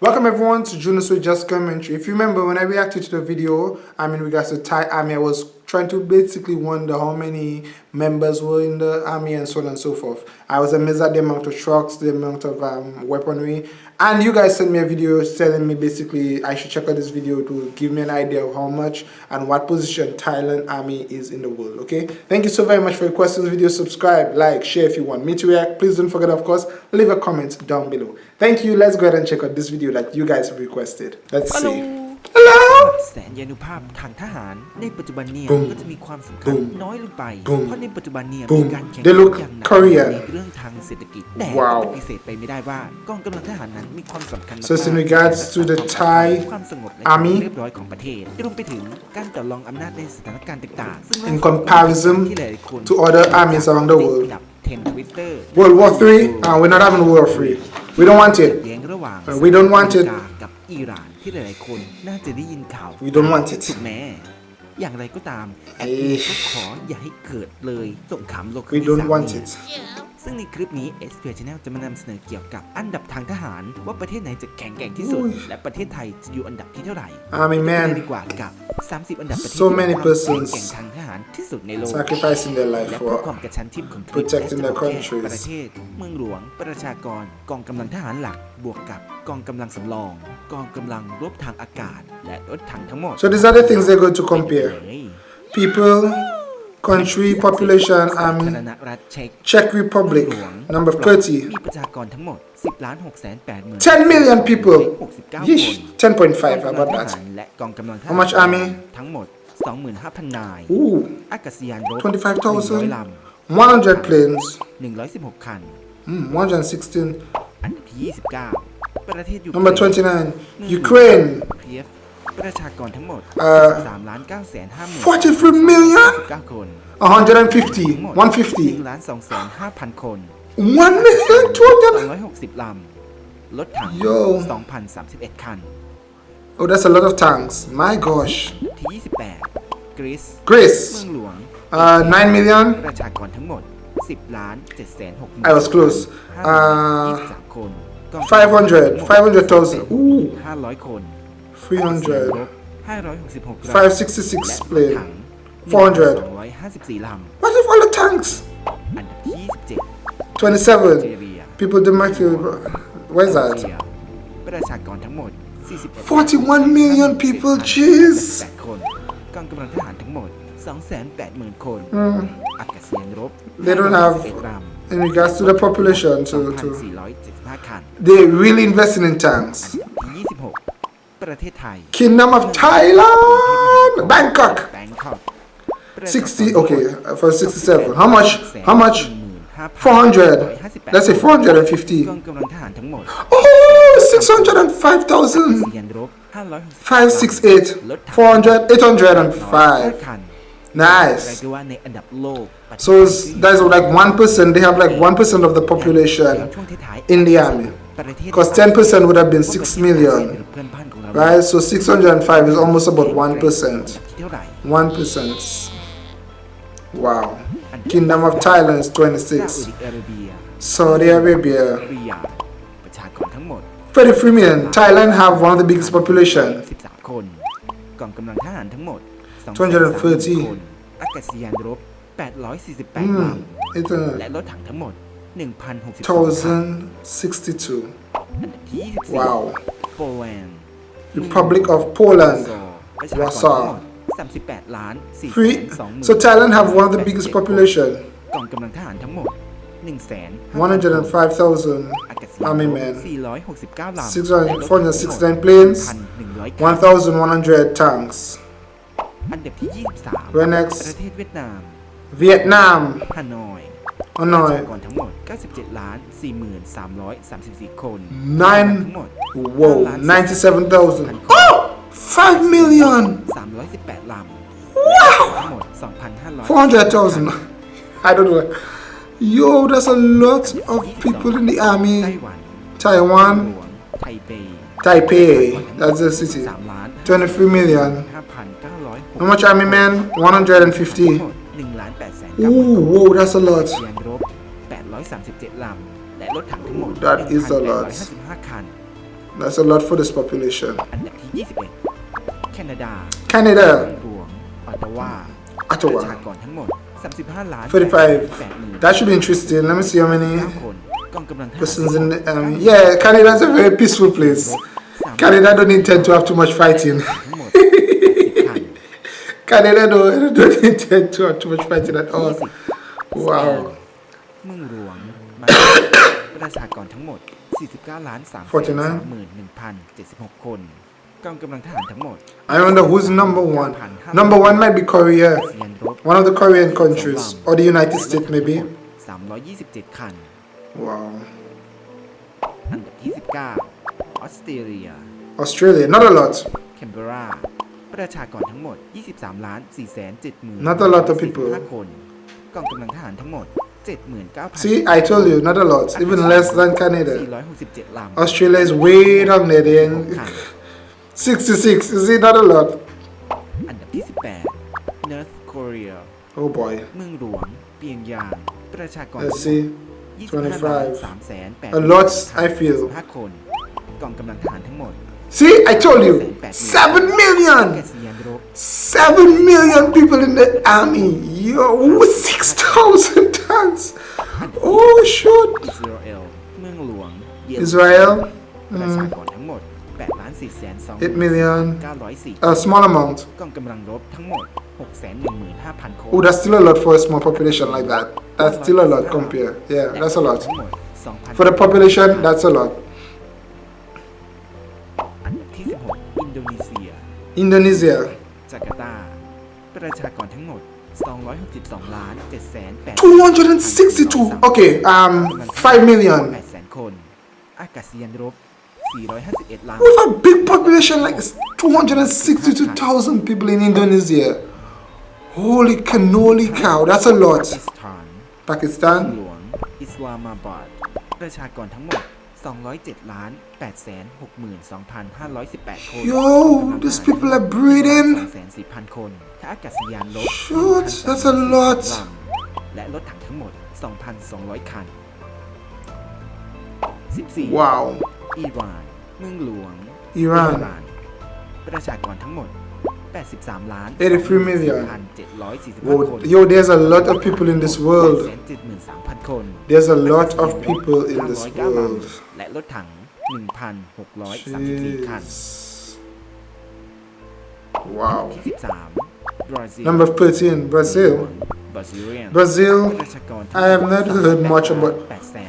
Welcome everyone to Junos with Just Commentary. If you remember when I reacted to the video, I mean regards to Thai army, I was trying to basically wonder how many members were in the army and so on and so forth. I was amazed at the amount of trucks, the amount of um, weaponry, and you guys sent me a video telling me basically I should check out this video to give me an idea of how much and what position Thailand army is in the world, okay? Thank you so very much for requesting this video. Subscribe, like, share if you want me to react. Please don't forget, of course, leave a comment down below. Thank you. Let's go ahead and check out this video that you guys have requested. Let's see. Hello แสนยานุภาพทางทหาร ในปัจจุบันเนี่ย Boom. ก็จะมีความสำคัญ Boom. น้อยลงไป Boom. เพราะในปัจจุบันเนี่ย Boom. มีการแข่ง They ขัน look อย่างหนัก Korean. ในเรื่องทางเศรษฐกิจ แต่ Wow. ปฏิเสธไปไม่ได้ว่ากองกำลังทหารนั้นมีความสำคัญ So it's in มากๆ regards to the Thai ความสงบและ army เรียบร้อยของประเทศรวมไปถึงการต่อรองอำนาจในสถานการณ์ต่างๆซึ่ง In comparison ที่หลายๆคน to other armies around the world ติดอันดับ10 Twitter World War 3? Uh, we're not having World War 3. We don't want it. แย้งระหว่าง Uh, we don't want it สหรัฐอเมริกากับอิหร่าน ที่หลายๆ คนน่าจะได้ยินข่าว We don't want it ถูกแม้อย่างไรก็ตามแอดเอ้มิยนก็ขออย่าให้เกิดเลยสงครามโลกครั้ We งที่ don't สาม want นี้ it. ซึ่งในคลิปนี้ s p Channel จะมานำเสนอเกี่ยวกับอันดับทางทหาร ว่าประเทศไหนจะแข็งแกร่งที่สุดอุ้ยและประเทศไทยจะอยู่อันดับที่เท่าไหร่ Army ไป man ดีกว่ากับ 30 อันดับประเทศ So ที่ many มีความแข็ง persons แกร่งทางทหารที่สุดในโลก sacrificing their life และเพื่อ for ความกระชั้นชิดของทริป protecting และ their จะบอกแค่ countries ประเทศ เมืองหลวง ประชากร กองกำลังทหารหลัก บวกกับกองกำลังสำรอง กองกำลังรบทางอากาศ และรถถังทั้งหมด So these are the things they're going to compare. เฮ้ย People, country, population, สาธาร army. ณรัฐเช็ก Czech Republic, เมืองหลวง number มี 30. ประชากรทั้งหมด 10ล้าน6แสน8หมื่น 10 million people. 69 Yeesh, คน 10.5. How กอง about กำลังทหาร that? และกองกำลังทหาร How much army? ทั้งหมด 25,000 นาย Ooh, อากาศยานรบ 25,000 100ล 100 planes. ำ116 คัน Mm, 116. อันดับที่ 29 ประเทศยูเครน Number 29. Ukraine. เพียฟ ประชากรทั้งหมมด เอ่อ 3ล้าน9แสน5หมื่น 43 million? 9คน 150. ทั้งหมด 150. 1ล้าน2แสน5พันคน 1 million 200. 260 ลำ รถถัง Yo 2,031 คัน Oh, that's a lot of tanks. My gosh. ที่ 28 กรีซ เมือง Greece. หลวง Uh, 9 million. ประชากรทั้งหมด 10 ล้าน7แสน6หมื่น I was close. Uh, 23คนกองกำลัง 500. 500,000. Ooh. 500 คน 300. 566ลำ 566 และรถ plane. ถัง 400. 254 ล What if all the tanks? ำ อันดับที่ 27 เจ 27. เรีย People demarcated. Where's เจ that? เรียประชากรทั้งหมด 41 41 million people. Jeez. 8คน กองกำลังทหารทั้งหมด 280,000 คน Mm. อากาศยานรบ They don't have- 51ลำ In regards to the population, to, to 2,475 คัน they're really investing in tanks. อันดับที่ 26 ประเทศไทย Kingdom of Thailand, Bangkok. แบงคอก 60. Okay, uh, for 67. How much? How much? 400. Let's say ก 450. องกำลังทหารทั้งหมด Oh, 605,000. ยานรบ 568. 400. 805. คัน Nice. เรียกได้ว่าในอันดับโลก So it's, that's like 1%. They have like 1% of the แล้ว population ช่วงท้ายๆ in the army. ประเทศ Because 10% would have been 6 million. เพื่อนบ้านของเรา Right? So 605 is almost about 1%. ที่เท่าไหร่ 1%. Wow. Kingdom of Thailand is ซาอุ 26. ดิอาระเบีย Saudi Arabia. ริยาดประชากรทั้งหมด 33 million. Thailand have one of the biggest population. 13 คน กองกำลังทหารทั้งหมมด 230 คน อากาศยานรบ 848 ล Hmm. ำ และรถถังทั้งหมด 1,062 1062. อันดับที่24 Wow. โปแลนด์ Republic of วอ Poland. ร์ซอประชากรทั้งหม Warsaw ด38 ล้าน4 Free. 2 So Thailand have one of the biggest population. กองกำลังทหารทั้งหมด 1 5 105,000 อากาศยาน army ร men. บ469 ลำ 600 และรถถังทั้งหมด 469 planes. 1,100 คัน 1,100 tanks. อันดับที่ 23 Where next? ประเทศเวียดนาม Vietnam. ฮานอย Oh ประ no. ชากรทั้งหมด 97 ล้าน 4334 คน Nine. ทั้งหมด Whoa. 97,000. Oh! 5 million. 318 ลำ ว้าว ทั้งหมด 2,500 400,000. I don't know. Yo, that's a lot of people in the ไต้ army. หวัน Taiwan. หลวงไทเป Taipei. That's the city. 3ล้าน 23 million. 5,906 How much army men? ทั้งหม 150. ด1ล้าน8แสน Ooh, whoa, that's a lot. ยานรบ 837 ลำ และรถถังทั้งหมด That is a lot. 1,855 คัน That's a lot for this population. อันดับที่ 21 แคนาดา Canada, เมืองหลวงออตตาวา Ottawa. ประชากรทั้งหมด 35 ล้าน 45. That should be interesting. Let me see how many 9คนกองกำลังทหาร persons in the army. Yeah, Canada is a very peaceful place. Canada don't intend to have too much fighting. ทั้งหมด80คัน Canada don't, don't intend to have too much fighting at all. Wow. เมืองหลวงมาประชากรทั้งหมด 49ล้าน3 31,076 คนกองกำลังทหารทั้งหมด I wonder who's number one. Number one might be Korea, เซียนรบ one of the Korean countries, or the United States maybe. 327 คัน Wow. อันดับที่ 19 ออสเตรเลีย Australia, not a lot. แคนเบราประชากรทั้งหมด 23ล้าน4 7 0 Not a lot of people. คนกองกำลังทหารทั้งหมด 79,000 See, I told you, not a lot, even less than Canada. 467 ลำ Australia is way down there. They คัน 66, is it not a lot? อันดับที่ 18 North Korea Oh boy. เมืองหลวง เปียงยาง ประชากร Let's see. 25ล้าน3แสน8 A lot, I feel. 5คน กองกำลังทหารทั้งหมด See, I told you, 7 แก million! ษียานรบ 7 million people in the army. Yo, 6,000 tons. Oh, shoot. อิสราเอล เมืองหลวง เยรู Israel, ประชากรทั้งหมด8ล้าน4แสน2 8 million. 904 A small amount. กองกำลังรบทั้งหมด 615,000 คน Oh, that's still a lot for a small population like that. That's still a lot compare. Yeah, และ that's a lot. ทั้งหมด2,000 For the population, that's a lot. Indonesia, จาการ์ตา ประชากรทั้งหมด 262 ล้าน7แสน8 262. Okay, um, 5 million. 8แสนคน อากาศยานรบ 451 ล้าน With a big population like this, 262,000 people in Indonesia. Holy cannoli cow, that's a ปา lot. กีสถาน Pakistan, หลวง อิสลามาบาด ประชากรทั้งหมด 207ล้าน8แสน62,518 คน Yo, these people are breathing. 2,4,000คนท่าอากาศยานลบ Shoot, that's a lot. ลำและรถถังทั้งหมด 2,200 คัน 14 wow. อิหร่าน เมืองหลวง อิหร่าน ประชากรทั้งหมด 83 ล้าน 83 million. 745 Whoa, คน yo, there's a lot of people in this world. 873,000 คน There's a lot of people in this 909 world. ลำและรถถัง 1,634 คัน Jeez. Wow. ที่ 13 บราซิล Number 13, Brazil. บราซิเลียน Brazil, ประชากร I have not heard much about 8แสน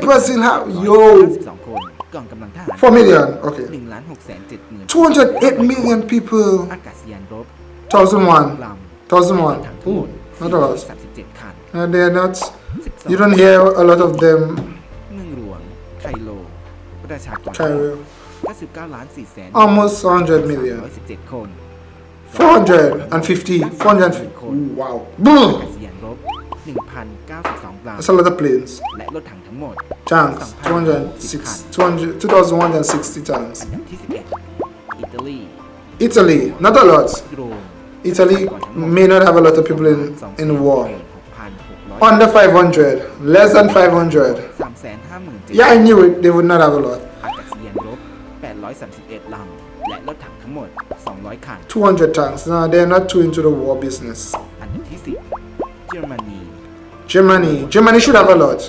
208 Brazil. How? Yo, 52คน กองกำลังทหาร 4 million. Okay. 1ล้าน6แสน7หมื่น 208 million people. อากาศยานรบ 1001. ลำ 1001. ทั้งทั้งหม Ooh, ด not a lot. 37 คัน And they're not, 12 you don't hear a lot of them. เมืองหลวง ไคโล ประชากร Cairo. 99ล้าน4แสน Almost 100 million. 117 คน 450. 450. Ooh, wow. อา Boom. กาศยานรบ 1,092ลำ That's a lot of planes. และรถถังทั้งหมด Tanks. 206, 200, 2,160 tanks. อันดับที่ 11 อิตาลี Italy. Not a lot. โรม Italy may not have a lot of people in, in the war. 6,600 Under 500. Less than 500. 357,000 Yeah, I knew it. They would not have a lot. อากาศยานรบ 831 ลำ และรถถังทั้งหมด 200 คัน 200 tanks. No, they're not too into the war business. อันดับที่ 10 เยอรมนี Germany. Germany should have a lot.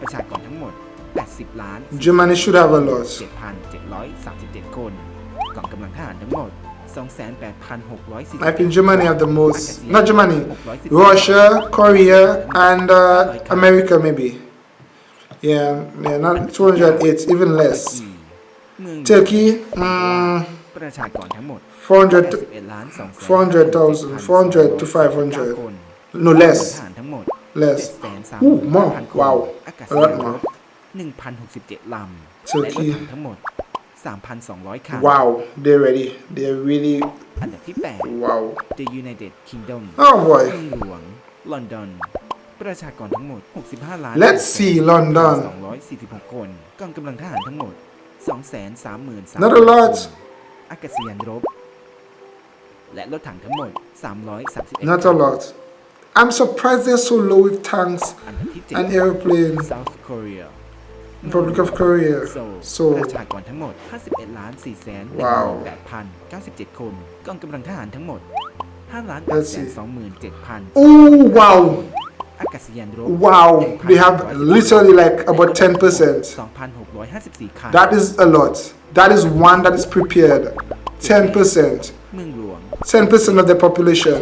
ประชากรทั้งหมด 80 ล้าน Germany should have a lot. 7,737 คน กองกำลังทหารทั้งหมด 28,640 I think Germany have the most. Not Germany. Russia, Korea, and uh, America maybe. Yeah, yeah, not 208, even less. เมือง Turkey, mm, ประชากรทั้งหมด 400, 81ล้าน2 400,000, 400 to 500. คน no กอง Less, ทหารทั้งหมด less. 7 Ooh, more. 3 0 0 0 Wow. อากาศ A ยา lot นร more. บ1,067 ลำ Turkey. และรถถังทั้งหมด 3,200 คัน Wow, they're ready. They're really, อันดับที่ wow. 8 The United Kingdom Oh boy. เมืองหลวงลอนดอนประชากรทั้งหมด 65 ล้าน Let's see London. 246 คนกองกำลังทหารทั้งหมด 233,000 Not a lot. อากาศยานรบ และรถถังทั้งหมด 331 Not a lot. I'm surprised they're so low with tanks อันดับที่ and 7 airplanes. South Korea Republic of Korea โซล โซ ประชากรทั้งหมด 51ล้าน4แสน ว้าว 18,097 คน กองกำลังทหารทั้งหมด5ล้าน Let's 8แส see น27,000 oh wow อากาศยานรบ wow they have literally like about 10% 2,654 คัน that is a lot that is one that is prepared 10% เมืองหลวง 10% of the ประ population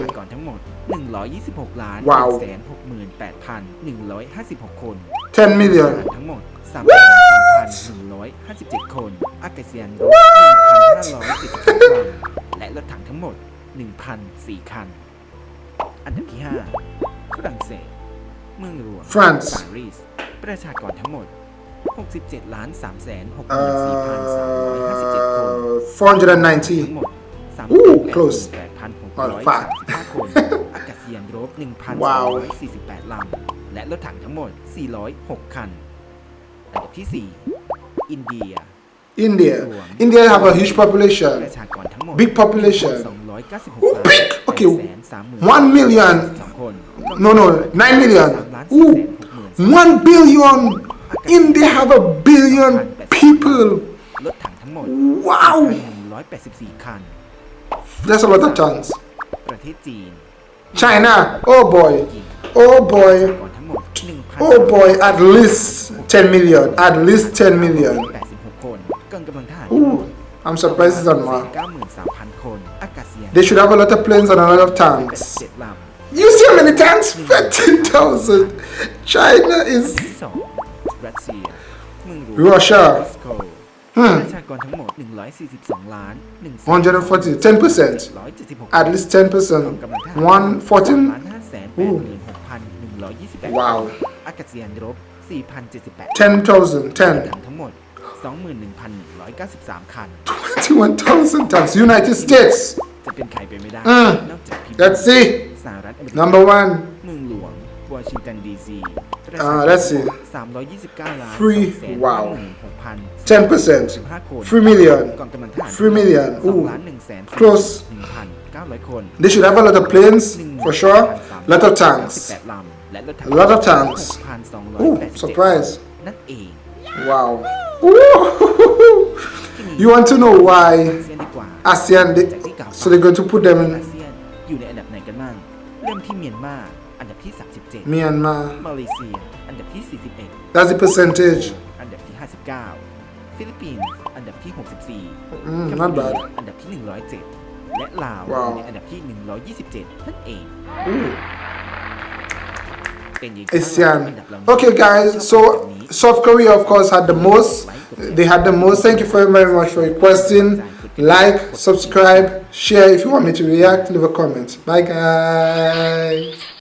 126 ล้านว้าว168,156 คน10ทหาร million ทั้งหมด3,157 คน อากาศยานรบ1,572ลำและรถถังทั้งหมด 1,004 คัน อันดับที่ 5 ฝรั่งเศส เมืองหลวง France ปารีส ประชากรทั้งหมด 67ล้าน3แสน64,357 คน uh 490ทั้งหมด Ooh, close. 38,635คนอากาศ ยานรบ 1,248 ลำ และรถถังทั้งหมด 406 คัน อันดับที่ 4 อินเดีย India. India have a huge population. Big population. Ooh, big. Okay, 1 million. No, no, 9 million. Ooh, 1 billion. India have a billion people. Wow. That's a lot of chance. China, oh boy, oh boy, oh boy, at least 10 million, at least 10 million. Ooh, I'm surprised it's on. They should have a lot of planes and a lot of tanks. You see how many tanks? 15,000. China is... Russia. ประชากรทั้งหมด 142 ล้าน1 140 10% 176 at least 10%กองกำลังทหาร114ล้าน5แสน86,128 wow อากาศยานรบ4,078 10,000ถัง10ทั้งหมด21,193 คัน21,000 tanks United States จะเป็นใครไปไม่ได้อืมนอกจากพิมพ์ let's see สหรัฐอเมริกา number one เมืองหลวง วอชิงตันดีซี อ่า let's see 329 ล้าน Free 2 wow 6,000 10% 15 คน 3 million กองกำลังทหาร 3 million 2 Ooh ล้าน1แสน Close 1,900 คน they should have a lot of planes for sure lot of tanks 98ลำและรถถัง a lot of tanks ooh 6,287 surprise นั่นเอง wow you want to know why เซียนดีกว่า ASEAN they, จากที่กล่าว so they're going to put them อา in เซียนอยู่ในอันดับไหนกันบ้างเริ่มที่เมียนมา อันดับที่ 37 Myanmar มาเลเซีย อันดับที่ 41 that's the percentage อันดับที่ 59 ฟิลิปปินส์ อันดับที่ 64 Mm, กัม not พูชา bad อันดับที่ 107 และลาว ว้าว ในอันดับที่ 127 นั่นเอง Ooh. เป็นยังไง ASEAN. อันดับเหล่านี้ Okay, guys. So South Korea, of course, had the most. They had the most. Thank you very, very much for requesting. Like, subscribe, share. If you want me to react, leave a comment. Bye, guys.